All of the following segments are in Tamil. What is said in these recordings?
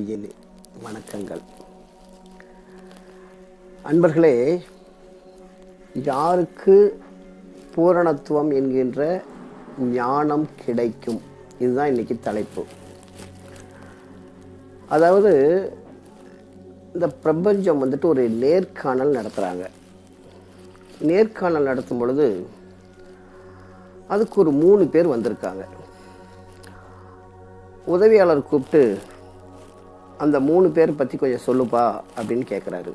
அன்பின் வணக்கங்கள். அன்பர்களே யாருக்கு பூரணத்துவம் என்கின்ற ஞானம் கிடைக்கும்? இதுதான் இன்னைக்கு தலைப்பு. அதாவது இந்த பிரபஞ்சம் வந்துட்டு ஒரு நேர்காணல் நடத்துகிறாங்க நேர்காணல் நடத்தும் பொழுது அதுக்கு ஒரு மூணு பேர் வந்திருக்காங்க. உதவியாளர் கூப்பிட்டு அந்த மூணு பேர் பற்றி கொஞ்சம் சொல்லுப்பா அப்படின்னு கேட்குறாரு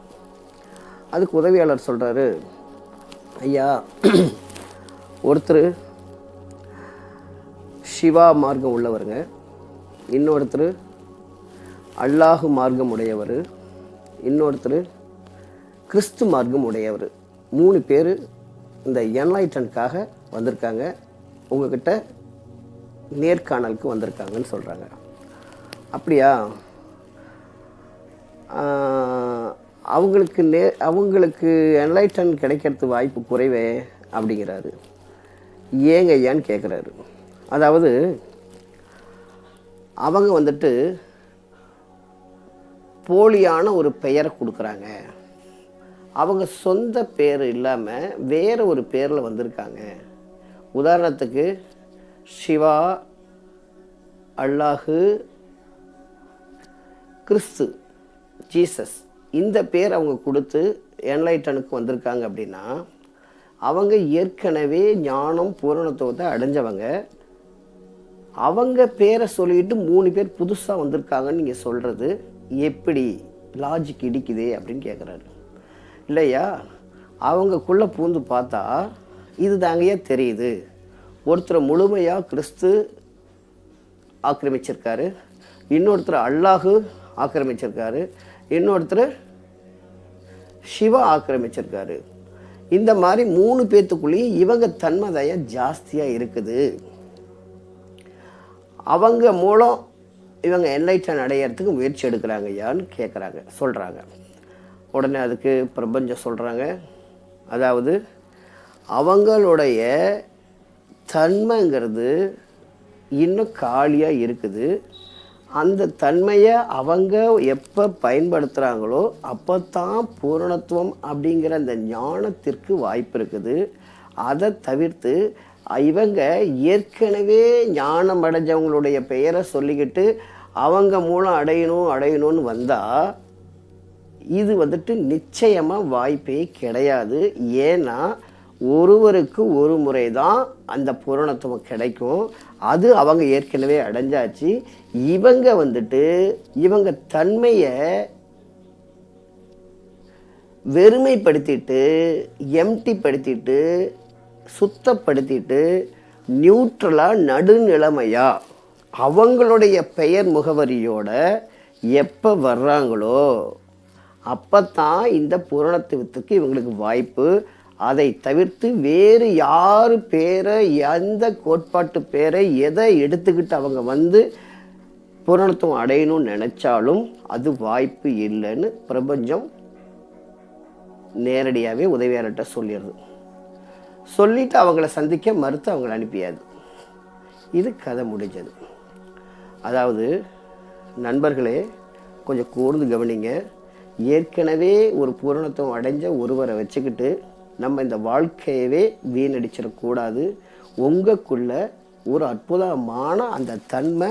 அதுக்கு உதவியாளர் சொல்கிறாரு ஐயா ஒருத்தர் சிவா மார்க்கம் உள்ளவருங்க. இன்னொருத்தர் அல்லாஹு மார்க்கம் உடையவர். இன்னொருத்தர் கிறிஸ்து மார்க்கம் உடையவர். மூணு பேர் இந்த என்லைட்டனுக்காக வந்திருக்காங்க. உங்ககிட்ட நேர்காணலுக்கு வந்திருக்காங்கன்னு சொல்கிறாங்க அப்படியா? அவங்களுக்கு நே அவங்களுக்கு என்லைட்டன் கிடைக்கிறது வாய்ப்பு குறைவே அப்படிங்கிறாரு. ஏங்க ஐயான்னு கேட்குறாரு அதாவது அவங்க வந்துட்டு போலியான ஒரு பெயரை கொடுக்குறாங்க. அவங்க சொந்த பேர் இல்லாமல் வேறு ஒரு பேரில் வந்திருக்காங்க. உதாரணத்துக்கு சிவா அல்லாஹு கிறிஸ்து ஜீசஸ் இந்த பேர் அவங்க கொடுத்து என்லைட்டனுக்கு வந்திருக்காங்க அப்படின்னா அவங்க ஏற்கனவே ஞானம் பூரணத்துவத்தை அடைஞ்சவங்க. அவங்க பேரை சொல்லிட்டு மூணு பேர் புதுசாக வந்திருக்காங்கன்னு நீங்கள் சொல்கிறது எப்படி லாஜிக் இடிக்குதே அப்படின்னு கேட்குறாரு இல்லையா? அவங்கக்குள்ளே பூந்து பார்த்தா இது தாங்கயே தெரியுது. ஒருத்தர் முழுமையாக கிறிஸ்து ஆக்கிரமிச்சிருக்காரு. இன்னொருத்தர் அல்லாஹு ஆக்கிரமிச்சிருக்காரு. இன்னொருத்தர் சிவா ஆக்கிரமிச்சிருக்காரு. இந்த மாதிரி மூணு பேர்த்துக்குள்ளேயும் இவங்க தன்மதயம் ஜாஸ்தியாக இருக்குது. அவங்க மூலம் இவங்க என்லைட்டன் அடையிறதுக்கு முயற்சி எடுக்கிறாங்க யான்னு கேட்குறாங்க சொல்கிறாங்க உடனே அதுக்கு பிரபஞ்சம் சொல்கிறாங்க அதாவது அவங்களுடைய தன்மைங்கிறது இன்னும் காலியாக இருக்குது. அந்த தன்மையை அவங்க எப்போ பயன்படுத்துகிறாங்களோ அப்போ தான் பூரணத்துவம் அப்படிங்கிற அந்த ஞானத்திற்கு வாய்ப்பு இருக்குது. அதை தவிர்த்து இவங்க ஏற்கனவே ஞானம் அடைஞ்சவங்களுடைய பெயரை சொல்லிக்கிட்டு அவங்க மூலம் அடையணும் அடையணும்னு வந்தால் இது வந்துட்டு நிச்சயமாக வாய்ப்பே கிடையாது. ஏன்னா ஒருவருக்கு ஒரு முறை தான் அந்த பூரணத்துவம் கிடைக்கும். அது அவங்க ஏற்கனவே அடைஞ்சாச்சு. இவங்க வந்துட்டு இவங்க தன்மையை வெறுமைப்படுத்திட்டு எம்டி படுத்திட்டு சுத்தப்படுத்திட்டு நியூட்ரலாக நடுநிலைமையா அவங்களுடைய பெயர் முகவரியோட எப்போ வர்றாங்களோ அப்போ தான் இந்த பூரணத்துவத்துக்கு இவங்களுக்கு வாய்ப்பு. அதை தவிர்த்து வேறு யார் பேரை எந்த கோட்பாட்டு பேரை எதை எடுத்துக்கிட்டு அவங்க வந்து பூரணத்துவம் அடையணும்னு நினச்சாலும் அது வாய்ப்பு இல்லைன்னு பிரபஞ்சம் நேரடியாகவே உதவியாளர்கிட்ட சொல்லிடுது. சொல்லிட்டு அவங்கள சந்திக்க மறுத்து அவங்கள அனுப்பியாது. இது கதை முடிஞ்சது. அதாவது நண்பர்களே கொஞ்சம் கூர்ந்து கவனிங்க. ஏற்கனவே ஒரு பூரணத்துவம் அடைஞ்ச ஒருவரை வச்சுக்கிட்டு நம்ம இந்த வாழ்க்கையவே வீணடிச்சிடக்கூடாது உங்களுக்குள்ள ஒரு அற்புதமான அந்த தன்மை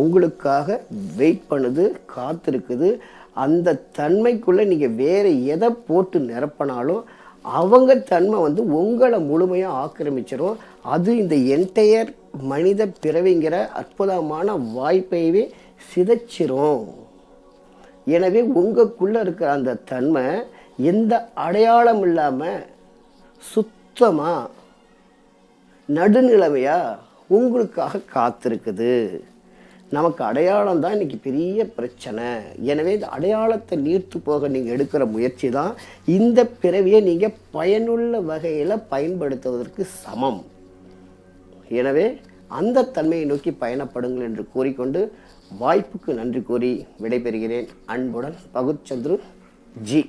உங்களுக்காக வெயிட் பண்ணுது காத்திருக்குது. அந்த தன்மைக்குள்ளே நீங்கள் வேறு எதை போட்டு நிரப்பினாலும் அவங்க தன்மை வந்து உங்களை முழுமையாக ஆக்கிரமிச்சிடும் அது இந்த என்டையர் மனித பிறவிங்கிற அற்புதமான வாய்ப்பையவே சிதைச்சிரும். எனவே உங்களுக்குள்ளே இருக்கிற அந்த தன்மை எந்த அடையாளம் இல்லாமல் சுத்தமாக நடுநிலைமையாக உங்களுக்காக காத்திருக்குது. நமக்கு அடையாளம் தான் இன்றைக்கி பெரிய பிரச்சனை. எனவே இந்த அடையாளத்தை நீர்த்து போக நீங்கள் எடுக்கிற முயற்சி தான் இந்த பிறவியை நீங்கள் பயனுள்ள வகையில் பயன்படுத்துவதற்கு சமம். எனவே அந்த தன்மையை நோக்கி பயணப்படுங்கள் என்று கூறிக்கொண்டு வாய்ப்புக்கு நன்றி கூறி விடைபெறுகிறேன். அன்புடன் பகுச்சந்திரு ஜி.